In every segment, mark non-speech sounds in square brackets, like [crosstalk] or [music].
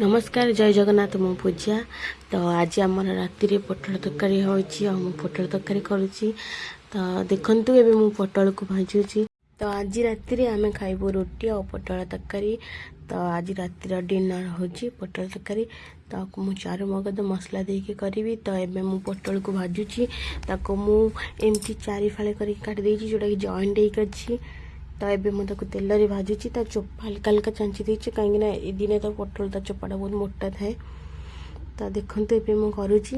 ନମସ୍କାର ଜୟ ଜଗନ୍ନାଥ ମୁଁ ପୂଜା ତ ଆଜି ଆମର ରାତିରେ ପୋଟଳ ତରକାରୀ ହେଉଛି ଆଉ ମୁଁ ପୋଟଳ ତରକାରୀ କରୁଛି ତ ଦେଖନ୍ତୁ ଏବେ ମୁଁ ପୋଟଳକୁ ଭାଜୁଛି ତ ଆଜି ରାତିରେ ଆମେ ଖାଇବୁ ରୁଟି ଆଉ ପୋଟଳ ତରକାରୀ ତ ଆଜି ରାତିର ଡିନର ହେଉଛି ପୋଟଳ ତରକାରୀ ତାକୁ ମୁଁ ଚାରୁ ମଗଜ ମସଲା ଦେଇକି କରିବି ତ ଏବେ ମୁଁ ପୋଟଳକୁ ଭାଜୁଛି ତାକୁ ମୁଁ ଏମିତି ଚାରିଫାଳେ କରିକି କାଟି ଦେଇଛି ଯେଉଁଟାକି ଜଏଣ୍ଟ ହେଇକି ଅଛି ତ ଏବେ ମୁଁ ତାକୁ ତେଲରେ ଭାଜୁଛି ତା ଚୋପା ହାଲକା ହାଲକା ଚାଞ୍ଚି ଦେଇଛି କାହିଁକିନା ଏ ଦିନେ ତା ପୋଟଳ ତା ଚୋପାଟା ବହୁତ ମୋଟା ଥାଏ ତ ଦେଖନ୍ତୁ ଏବେ ମୁଁ କରୁଛି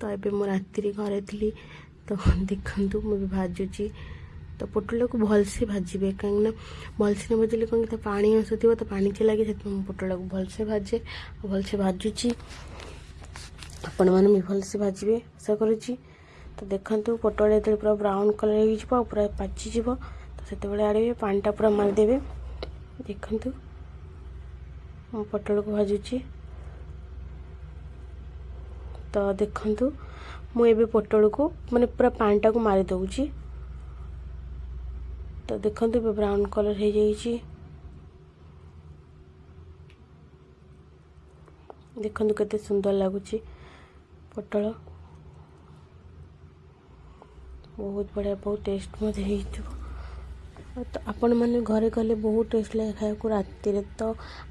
ତ ଏବେ ମୁଁ ରାତିରେ ଘରେ ଥିଲି ତ ଦେଖନ୍ତୁ ମୁଁ ବି ଭାଜୁଛି ତ ପୋଟଳକୁ ଭଲସେ ଭାଜିବେ କାହିଁକିନା ଭଲସେ ନ ଭାଜିଲେ କ'ଣ କି ତା ପାଣି ଅଂଶ ଥିବ ତ ପାଣି ଚିଆ ଲାଗେ ସେଥିପାଇଁ ମୁଁ ପୋଟଳକୁ ଭଲସେ ଭାଜେ ଆଉ ଭଲସେ ଭାଜୁଛି ଆପଣମାନେ ବି ଭଲସେ ଭାଜିବେ ଆଶା କରୁଛି ତ ଦେଖନ୍ତୁ ପୋଟଳ ଯେତେବେଳେ ପୁରା ବ୍ରାଉନ୍ କଲର୍ ହେଇଯିବ ଆଉ ପୁରା ପାଚିଯିବ ତ ସେତେବେଳେ ଆଣିବେ ପାଣିଟା ପୁରା ମାରିଦେବେ ଦେଖନ୍ତୁ ମୁଁ ପୋଟଳକୁ ଭାଜୁଛି ତ ଦେଖନ୍ତୁ ମୁଁ ଏବେ ପୋଟଳକୁ ମାନେ ପୁରା ପାଣିଟାକୁ ମାରି ଦେଉଛି ତ ଦେଖନ୍ତୁ ଏବେ ବ୍ରାଉନ୍ କଲର୍ ହେଇଯାଇଛି ଦେଖନ୍ତୁ କେତେ ସୁନ୍ଦର ଲାଗୁଛି ପୋଟଳ ବହୁତ ବଢ଼ିଆ ବହୁତ ଟେଷ୍ଟ ମଧ୍ୟ ହେଇଥିବ ତ ଆପଣମାନେ ଘରେ କଲେ ବହୁତ ଟେଷ୍ଟ ଲାଗେ ଖାଇବାକୁ ରାତିରେ ତ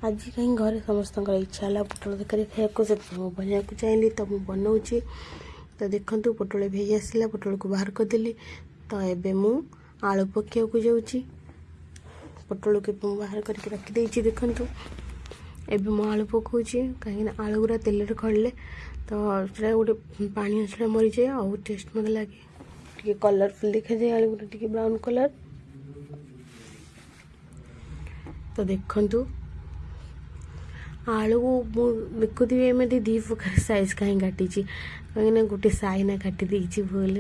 ଆଜି କାହିଁ ଘରେ ସମସ୍ତଙ୍କର ଇଚ୍ଛା ହେଲା ପୋଟଳ ତରକାରୀ ଖାଇବାକୁ ସେଥିପାଇଁ ମୁଁ ବନେଇବାକୁ ଚାହିଁଲି ତ ମୁଁ ବନଉଛି ତ ଦେଖନ୍ତୁ ପୋଟଳ ଭେଇ ଆସିଲା ପୋଟଳକୁ ବାହାର କରିଦେଲି ତ ଏବେ ମୁଁ ଆଳୁ ପକାଇବାକୁ ଯାଉଛି ପୋଟଳକୁ ମୁଁ ବାହାର କରିକି ରଖିଦେଇଛି ଦେଖନ୍ତୁ ଏବେ ମୁଁ ଆଳୁ ପକାଉଛି କାହିଁକିନା ଆଳୁ ଗୁଡ଼ା ତେଲରେ ଖଡ଼ିଲେ ତ ସେଟା ଗୋଟେ ପାଣି ଅଂଶଟା ମରିଯାଏ ଆଉ ଟେଷ୍ଟ ମୋତେ ଲାଗେ टी कलरफुल देखा जाए आलू गुटा टी ब्राउन कलर तो देखु तो, आलु मु देखुवि एमती तो [laughs] तो दी प्रकार सैज कहीं काटी कहीं गोटे सैना का भूल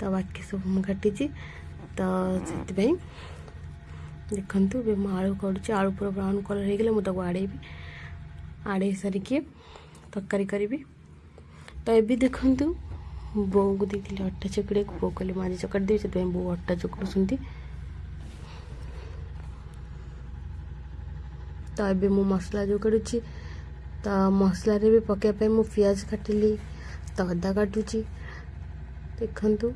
तो बाकी सब मुझे तो से देखु आलू काटू आलू पूरा ब्राउन कलर हो मुझे आड़ेबी आड़ सारिकी तरकारी करी तो ये देखता ବୋଉକୁ ଦେଇଥିଲି ଅଟା ଚକଡ଼ିବାକୁ ବୋଉ କହିଲେ ମୁଁ ଆଜି ଚକଡ଼ି ଦେବି ସେଥିପାଇଁ ବୋଉ ଅଟା ଚକଡ଼ୁଛନ୍ତି ତ ଏବେ ମୁଁ ମସଲା ଚକଡ଼ୁଛି ତ ମସଲାରେ ବି ପକାଇବା ପାଇଁ ମୁଁ ପିଆଜ କାଟିଲି ତ ଅଦା କାଟୁଛି ଦେଖନ୍ତୁ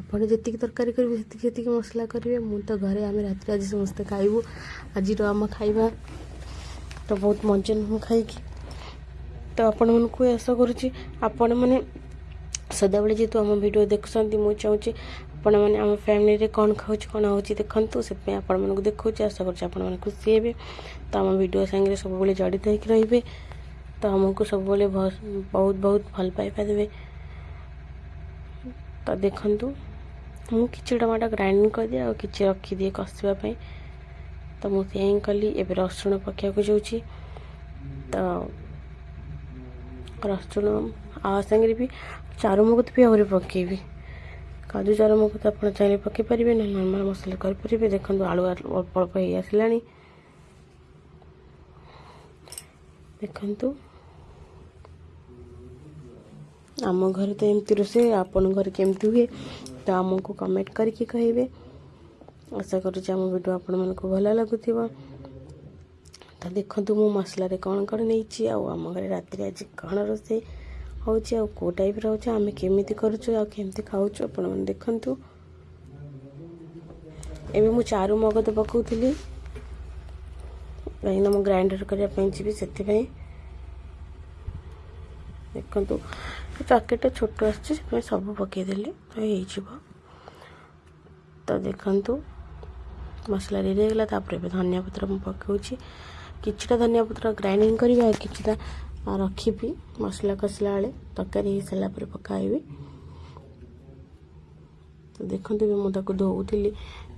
ଆପଣ ଯେତିକି ତରକାରୀ କରିବେ ସେତିକି ସେତିକି ମସଲା କରିବେ ମୁଁ ତ ଘରେ ଆମେ ରାତିରେ ଆଜି ସମସ୍ତେ ଖାଇବୁ ଆଜିର ଆମ ଖାଇବା ତ ବହୁତ ମଞ୍ଚ ନୁହଁ ଖାଇକି ତ ଆପଣମାନଙ୍କୁ ଆଶା କରୁଛି ଆପଣମାନେ ସଦାବେଳେ ଯେହେତୁ ଆମ ଭିଡ଼ିଓ ଦେଖୁଛନ୍ତି ମୁଁ ଚାହୁଁଛି ଆପଣମାନେ ଆମ ଫ୍ୟାମିଲିରେ କ'ଣ ଖାଉଛି କ'ଣ ହେଉଛି ଦେଖନ୍ତୁ ସେଥିପାଇଁ ଆପଣମାନଙ୍କୁ ଦେଖାଉଛି ଆଶା କରୁଛି ଆପଣମାନେ ଖୁସି ହେବେ ତ ଆମ ଭିଡ଼ିଓ ସାଙ୍ଗରେ ସବୁବେଳେ ଜଡ଼ିତ ହେଇକି ରହିବେ ତ ଆମକୁ ସବୁବେଳେ ବହୁତ ବହୁତ ଭଲ ପାଇବା ଦେବେ ତ ଦେଖନ୍ତୁ ମୁଁ କିଛି ଟମାଟୋ ଗ୍ରାଇଣ୍ଡିଂ କରିଦିଏ ଆଉ କିଛି ରଖିଦିଏ କଷିବା ପାଇଁ ତ ମୁଁ ସେଇଆ ହିଁ କଲି ଏବେ ରସୁଣ ପକାଇବାକୁ ଯାଉଛି ତ रसुण आ सागर भी चारुमगत भी आहरी पकेबि काजू चारुमगत आप चाहिए पारे ना नर्माल मसला करें देखो आलु अल्प अल्प हो देखु आम घर तो एमती रोष आपन घर केमती हुए तो आमको कमेंट करके कहे आशा करम भिड आपण मन ତ ଦେଖନ୍ତୁ ମୁଁ ମସଲାରେ କ'ଣ କ'ଣ ନେଇଛି ଆଉ ଆମ ଘରେ ରାତିରେ ଆଜି କ'ଣ ରୋଷେଇ ହେଉଛି ଆଉ କେଉଁ ଟାଇପ୍ର ହେଉଛି ଆମେ କେମିତି କରୁଛୁ ଆଉ କେମିତି ଖାଉଛୁ ଆପଣମାନେ ଦେଖନ୍ତୁ ଏବେ ମୁଁ ଚାରୁ ମଗଦ ପକାଉଥିଲି କାହିଁକିନା ମୁଁ ଗ୍ରାଇଣ୍ଡର କରିବା ପାଇଁ ଯିବି ସେଥିପାଇଁ ଦେଖନ୍ତୁ ପ୍ୟାକେଟ୍ଟା ଛୋଟ ଆସୁଛି ସେଥିପାଇଁ ସବୁ ପକାଇଦେଲି ତ ହେଇଯିବ ତ ଦେଖନ୍ତୁ ମସଲା ରେଡ଼ି ହେଇଗଲା ତାପରେ ଏବେ ଧନିଆ ପତ୍ର ମୁଁ ପକାଉଛି किटा धनिया पत्र ग्राइंडिंग करवा कि रखी मसला कसला बेले तरकारी सर पकड़ी तो देखते मुझे धोली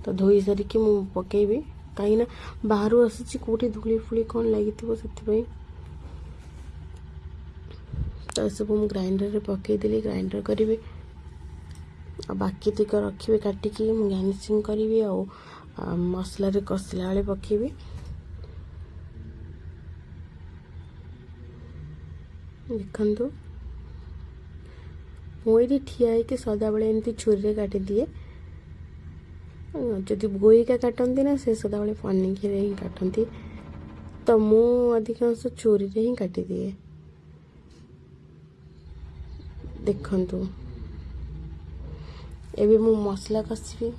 तो धो सारिक पकेबी कहीं बाहर आसी कौटे धूलीफुली कौन लगे तो सब मुझे ग्राइंडर में पकईदे ग्राइंडर करी बाकी रखी काटिकी मुझे गार्निशिंग करी और मसलार कसला बेले पकेबी देखु बोरी ठिया हो सदा बेले छुरी से काटि दिए बोई बोका काटती ना से सदा बेले पनिकी हिं काटती तो मुधिकाश छुरी हिं काटि दिए देखु एवं मुझ मसला कसबी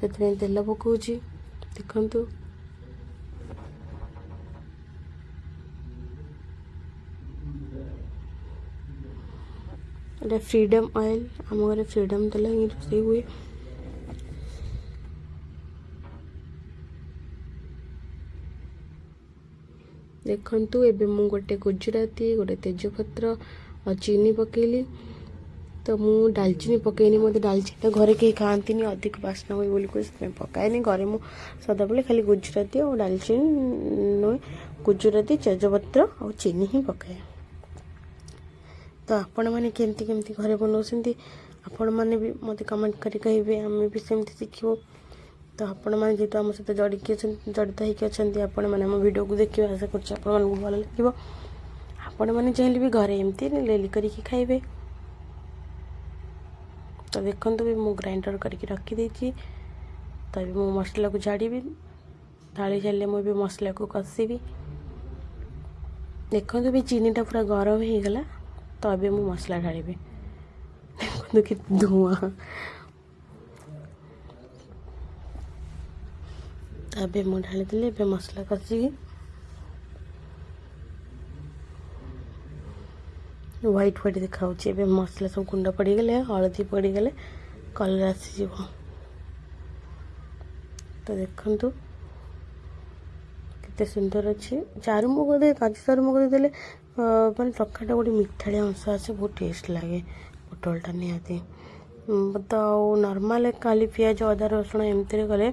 से तेल पकाच देखता ଏଇଟା ଫ୍ରିଡ଼ମ୍ ଅଏଲ୍ ଆମ ଘରେ ଫ୍ରିଡ଼ମ୍ ତେଲ ହିଁ ରୋଷେଇ ହୁଏ ଦେଖନ୍ତୁ ଏବେ ମୁଁ ଗୋଟେ ଗୁଜୁରାତି ଗୋଟେ ତେଜପତ୍ର ଆଉ ଚିନି ପକାଇଲି ତ ମୁଁ ଡାଲଚିନି ପକାଇନି ମୋତେ ଡାଲଚିନି ତ ଘରେ କେହି ଖାଆନ୍ତିନି ଅଧିକ ବାସ୍ନା ହୁଏ ବୋଲି କହି ସେଥିପାଇଁ ପକାଏନି ଘରେ ମୁଁ ସଦାବେଳେ ଖାଲି ଗୁଜୁରାତି ଆଉ ଡାଲଚିନି ନୁହେଁ ଗୁଜୁରାତି ତେଜପତ୍ର ଆଉ ଚିନି ହିଁ ପକାଏ तो आपण मैंने केमती केमती घर बनाऊँच आपण मैंने भी मत कमेंट कर शिखु तो आपण जीत आम सहित जड़ी जड़ित होती आपड़ो को देखिए आशा कर भल लगे आपण मैंने चाहिए भी घरे एमती लेली कर खाइबे तो देखते भी मुझे ग्राइंडर कर रखीदे तो भी मो मसला को झाड़ी ढाई झाड़े मुझे मसला को कसबी देखते भी चीनीटा पूरा गरम होगला तबे मु मसला ढाड़ी देखे धूआ तबे मु ढाली दिली ए मसला कसिकी व्हाइट व्हाइट देखा मसला सब गुंड पड़गले हलदी पड़गले कलर आसीज तो देखु कते सुंदर अच्छे चारुमुग दे काजू चारुमुग दे ମାନେ ତରକାରୀଟା ଗୋଟେ ମିଠାଳିଆ ଅଂଶ ଆସେ ବହୁତ ଟେଷ୍ଟ ଲାଗେ ପୋଟଳଟା ନିହାତି ତ ଆଉ ନର୍ମାଲ୍ ଖାଲି ପିଆଜ ଅଦା ରସୁଣ ଏମିତିରେ କଲେ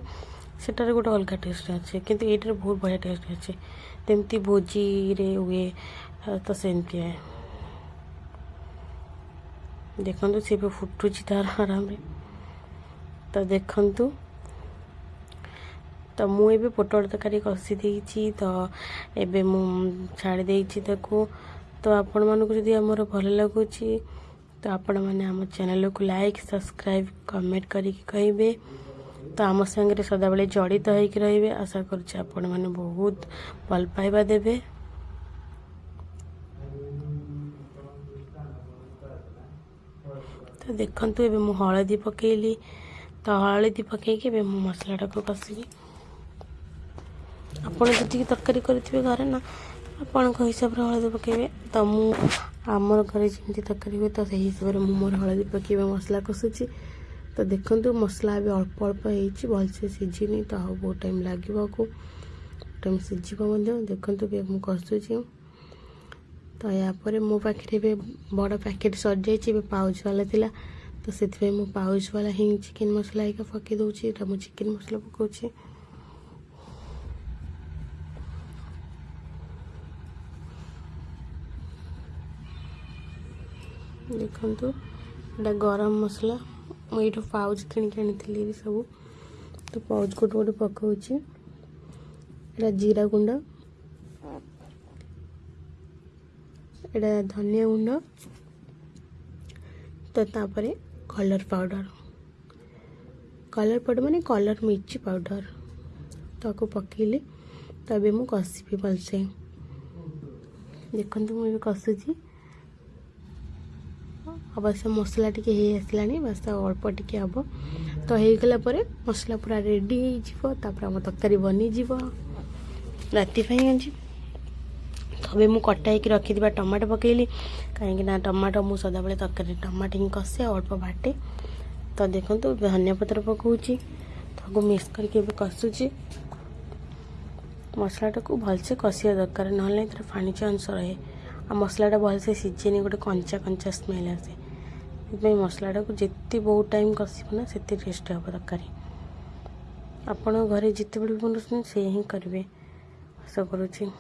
ସେଟାରେ ଗୋଟେ ଅଲଗା ଟେଷ୍ଟ ଅଛି କିନ୍ତୁ ଏଇଟାରେ ବହୁତ ବଢ଼ିଆ ଟେଷ୍ଟ ଅଛି ଯେମିତି ଭୋଜିରେ ହୁଏ ତ ସେମିତି ଦେଖନ୍ତୁ ସେ ଏବେ ଫୁଟୁଛି ତାର ଆରାମରେ ତ ଦେଖନ୍ତୁ ତ ମୁଁ ଏବେ ପୋଟଳ ତରକାରୀ କଷି ଦେଇଛି ତ ଏବେ ମୁଁ ଛାଡ଼ି ଦେଇଛି ତାକୁ ତ ଆପଣମାନଙ୍କୁ ଯଦି ଆମର ଭଲ ଲାଗୁଛି ତ ଆପଣମାନେ ଆମ ଚ୍ୟାନେଲ୍କୁ ଲାଇକ୍ ସବସ୍କ୍ରାଇବ୍ କମେଣ୍ଟ କରିକି କହିବେ ତ ଆମ ସାଙ୍ଗରେ ସଦାବେଳେ ଜଡ଼ିତ ହୋଇକି ରହିବେ ଆଶା କରୁଛି ଆପଣମାନେ ବହୁତ ଭଲ ପାଇବା ଦେବେ ତ ଦେଖନ୍ତୁ ଏବେ ମୁଁ ହଳଦୀ ପକାଇଲି ତ ହଳଦୀ ପକାଇକି ଏବେ ମୁଁ ମସଲାଟାକୁ କଷିବି ଆପଣ ଯେତିକି ତରକାରୀ କରିଥିବେ ଘରେ ନା ଆପଣଙ୍କ ହିସାବରେ ହଳଦୀ ପକାଇବେ ତ ମୁଁ ଆମର ଘରେ ଯେମିତି ତରକାରୀ ହୁଏ ତ ସେହି ହିସାବରେ ମୁଁ ମୋର ହଳଦୀ ପକାଇବା ମସଲା କଷୁଛି ତ ଦେଖନ୍ତୁ ମସଲା ଏବେ ଅଳ୍ପ ଅଳ୍ପ ହେଇଛି ଭଲସେ ସିଝିନି ତ ଆଉ ବହୁତ ଟାଇମ୍ ଲାଗିବ ଆକୁ ଟାଇମ୍ ସିଝିବ ମଧ୍ୟ ଦେଖନ୍ତୁ ବି ମୁଁ କଷୁଛି ତ ଏହାପରେ ମୋ ପାଖରେ ଏବେ ବଡ଼ ପ୍ୟାକେଟ୍ ସରିଯାଇଛି ଏବେ ପାଉଚବାଲା ଥିଲା ତ ସେଥିପାଇଁ ମୁଁ ପାଉଚ୍ ବାଲା ହିଁ ଚିକେନ୍ ମସଲା ହେଇକା ପକାଇ ଦେଉଛି ଏଇଟା ମୁଁ ଚିକେନ୍ ମସଲା ପକାଉଛି ଦେଖନ୍ତୁ ଏଇଟା ଗରମ ମସଲା ମୁଁ ଏଇଠୁ ପାଉଜ୍ କିଣିକି ଆଣିଥିଲି ସବୁ ତ ପାଉଜ୍ ଗୋଟେ ଗୋଟେ ପକାଉଛି ଏଇଟା ଜିରା ଗୁଣ୍ଡ ଏଇଟା ଧନିଆ ଗୁଣ୍ଡ ତ ତାପରେ କଲର୍ ପାଉଡ଼ର କଲର୍ ପାଉଡ଼ର ମାନେ କଲର୍ ମିର୍ଚି ପାଉଡ଼ର ତାକୁ ପକାଇଲି ତ ଏବେ ମୁଁ କଷିବି ଭଲସେ ଦେଖନ୍ତୁ ମୁଁ ଏବେ କଷୁଛି अवश्य मसला टेसला बस अल्प टिके हम तो होगा मसला पूरा रेडी आम तरकारी बनीज रात तबे मुझे ही रखी टमाटो पकेली कहीं टमाटो मुझ सदा बेले तरक टमाटो ही कसे अल्प बाटे तो देखो धनिया पतर पकाऊ मिक्स करके कसुची मसलाटा को भलसे कसा दरकार ना तर फाणी अंश रहे आ मसलाटा भलसे सीझे नहीं गोटे कंचा कंचा स्मेल आसे सेपाई मसलाटा को जिते बहुत टाइम कषना से टेस्ट हे दरकार आपण घर जिते बड़े बनाऊ से ही करेंगे आशा कर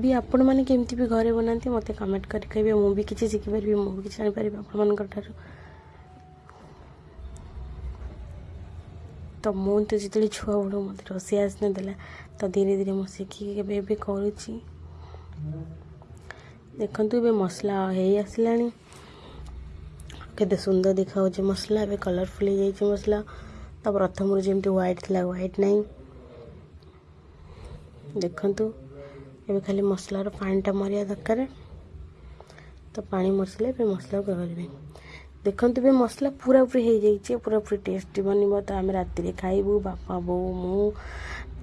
भी आपण मैंने केमती भी घरे बना मत कमेंट कर मुझे किसी शिखिपर मुझे किसी आपर तो मुझे जिते छुआ बड़ मत रोसे आस ना तो धीरे धीरे मुझे करूँ देखु मसला है आसलानी କେତେ ସୁନ୍ଦର ଦେଖାଯାଉଛି ମସଲା ଏବେ କଲର୍ଫୁଲ୍ ହେଇଯାଇଛି ମସଲା ତ ପ୍ରଥମରୁ ଯେମିତି ହ୍ୱାଇଟ୍ ଥିଲା ହ୍ୱାଇଟ୍ ନାହିଁ ଦେଖନ୍ତୁ ଏବେ ଖାଲି ମସଲାର ପାଣିଟା ମରିବା ଦରକାର ତ ପାଣି ମରିଥିଲେ ଏବେ ମସଲାକୁ କରିବି ଦେଖନ୍ତୁ ଏବେ ମସଲା ପୁରାପୁରି ହେଇଯାଇଛି ପୁରାପୁରି ଟେଷ୍ଟି ବନିବ ତ ଆମେ ରାତିରେ ଖାଇବୁ ବାପା ବୋଉ ମୁଁ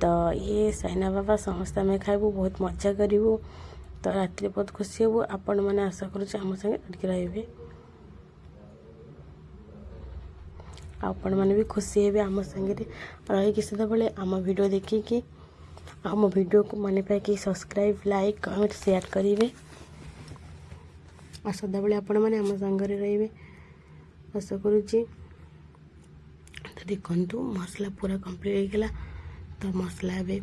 ତ ଇଏ ସାଇନା ବାବା ସମସ୍ତେ ଆମେ ଖାଇବୁ ବହୁତ ମଜା କରିବୁ ତ ରାତିରେ ବହୁତ ଖୁସି ହେବୁ ଆପଣମାନେ ଆଶା କରୁଛୁ ଆମ ସାଙ୍ଗେ ଟିକେ ରହିବେ आपण मैंने भी खुशी हे आम संगे रही से आम भिड देखिक आम भिड को मन पाक सब्सक्राइब लाइक कमेंट सेयार करेंगे और सदा बेले आपम सागर रे आशा करूँ तो देखु मसला पूरा कम्प्लीट होगा तो मसला ए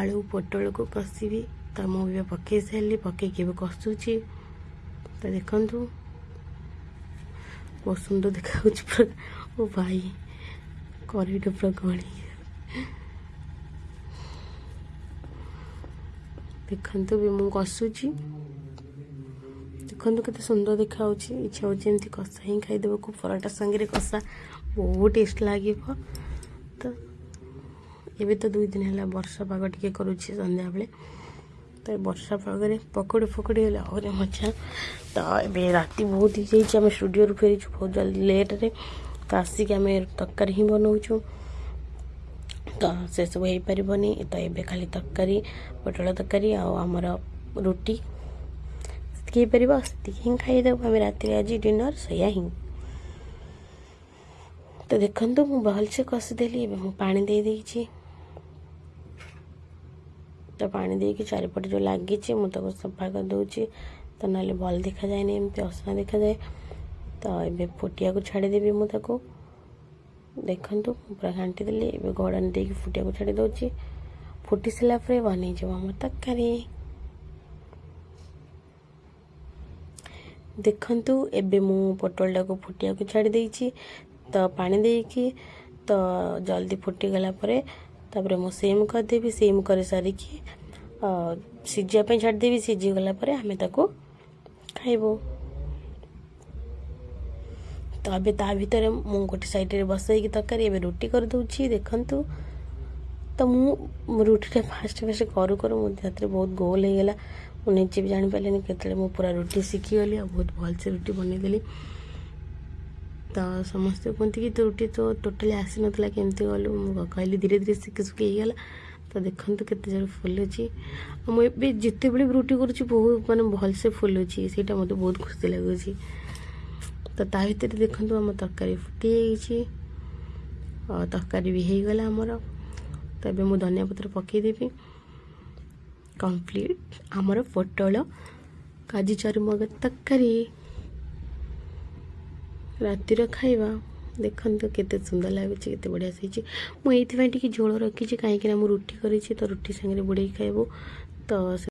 आलु पोटल को कसवि तो मुझे पक सी पकई कसुची तो देखु बहुत सुंदर देखा ও ভাই কলিটা পুরো গড়ি ଦେଖନ୍ତୁ ବି ମୁଁ କଷୁଛି ଦେଖନ୍ତୁ କେତେ ସୁନ୍ଦର ଦେଖାହେଉଛି ଇଚ୍ଛା ହେଉଛି ଏମିତି କଷା ହିଁ ଖାଇଦେବାକୁ ପରଟା ସାଙ୍ଗରେ କଷା ବହୁତ ଟେଷ୍ଟ ଲାଗିବ ତ ଏବେ ତ ଦୁଇ ଦିନ ହେଲା ବର୍ଷା ପାଗ ଟିକେ କରୁଛି ସନ୍ଧ୍ୟାବେଳେ ତ ବର୍ଷା ପାଗରେ ପକୋଡ଼ି ଫକୁଡ଼ି ହେଲେ ଆହୁରି ମଜା ତ ଏବେ ରାତି ବହୁତ ହେଇଯାଇଛି ଆମେ ଷ୍ଟୁଡ଼ିଓରୁ ଫେରିଛୁ ବହୁତ ଜଲ୍ଦି ଲେଟ୍ରେ तो आसिक आम तरकारी ही बनाऊ तो से सब हो पारे तो ये खाली तरकारी पोट तरकारी आमर रुटी पार से खाईदेव आम रात आज डिनर से तो देखु मुझे भल से कषिदेली पादी तो पा दे कि चारिपट जो लगे मुझे सफा कर करदे तो ना भल देखा जाए नहीं एम असना देखा जाए ତ ଏବେ ଫୁଟିବାକୁ ଛାଡ଼ିଦେବି ମୁଁ ତାକୁ ଦେଖନ୍ତୁ ମୁଁ ପୁରା ଘାଣ୍ଟିଦେଲି ଏବେ ଘୋଡ଼ାଣି ଦେଇକି ଫୁଟିବାକୁ ଛାଡ଼ି ଦେଉଛି ଫୁଟି ସାରିଲା ପରେ ବନେଇଯିବ ଆମର ତରକାରୀ ଦେଖନ୍ତୁ ଏବେ ମୁଁ ପୋଟଳଟାକୁ ଫୁଟିବାକୁ ଛାଡ଼ି ଦେଇଛି ତ ପାଣି ଦେଇକି ତ ଜଲ୍ଦି ଫୁଟିଗଲା ପରେ ତାପରେ ମୁଁ ସିମ୍ କରିଦେବି ସିମ୍ କରିସାରିକି ସିଝିବା ପାଇଁ ଛାଡ଼ିଦେବି ସିଝିଗଲା ପରେ ଆମେ ତାକୁ ଖାଇବୁ ତ ଏବେ ତା ଭିତରେ ମୁଁ ଗୋଟେ ସାଇଡ଼ରେ ବସେଇକି ତରକାରୀ ଏବେ ରୁଟି କରିଦେଉଛି ଦେଖନ୍ତୁ ତ ମୁଁ ରୁଟିଟା ଫାଷ୍ଟ ଫାଷ୍ଟ କରୁ କରୁ ମୋ ହାତରେ ବହୁତ ଗୋଲ ହେଇଗଲା ମୁଁ ନିଜେ ବି ଜାଣିପାରିଲିନି କେତେବେଳେ ମୁଁ ପୁରା ରୁଟି ଶିଖିଗଲି ଆଉ ବହୁତ ଭଲସେ ରୁଟି ବନେଇଦେଲି ତ ସମସ୍ତେ କୁହନ୍ତି କି ତୁ ରୁଟି ତୋ ଟୋଟାଲି ଆସିନଥିଲା କେମିତି ଗଲୁ ମୁଁ କହିଲି ଧୀରେ ଧୀରେ ଶିଖି ଶିଖି ହେଇଗଲା ତ ଦେଖନ୍ତୁ କେତେ ଜୋର ଫୁଲୁଛି ଆଉ ମୁଁ ଏବେ ଯେତେବେଳେ ବି ରୁଟି କରୁଛି ବହୁତ ମାନେ ଭଲସେ ଫୁଲୁଛି ସେଇଟା ମୋତେ ବହୁତ ଖୁସି ଲାଗୁଛି ତ ତା ଭିତରେ ଦେଖନ୍ତୁ ଆମ ତରକାରୀ ଫୁଟି ହେଇଯାଇଛି ଆଉ ତରକାରୀ ବି ହେଇଗଲା ଆମର ତ ଏବେ ମୁଁ ଧନିଆ ପତ୍ର ପକାଇଦେବି କମ୍ପ୍ଲିଟ୍ ଆମର ପୋଟଳ କାଜି ଚର୍ମଗ ତରକାରୀ ରାତିର ଖାଇବା ଦେଖନ୍ତୁ କେତେ ସୁନ୍ଦର ଲାଗୁଛି କେତେ ବଢ଼ିଆ ହେଇଛି ମୁଁ ଏଇଥିପାଇଁ ଟିକେ ଝୋଳ ରଖିଛି କାହିଁକିନା ମୁଁ ରୁଟି କରିଛି ତ ରୁଟି ସାଙ୍ଗରେ ବୁଡ଼େଇକି ଖାଇବୁ ତ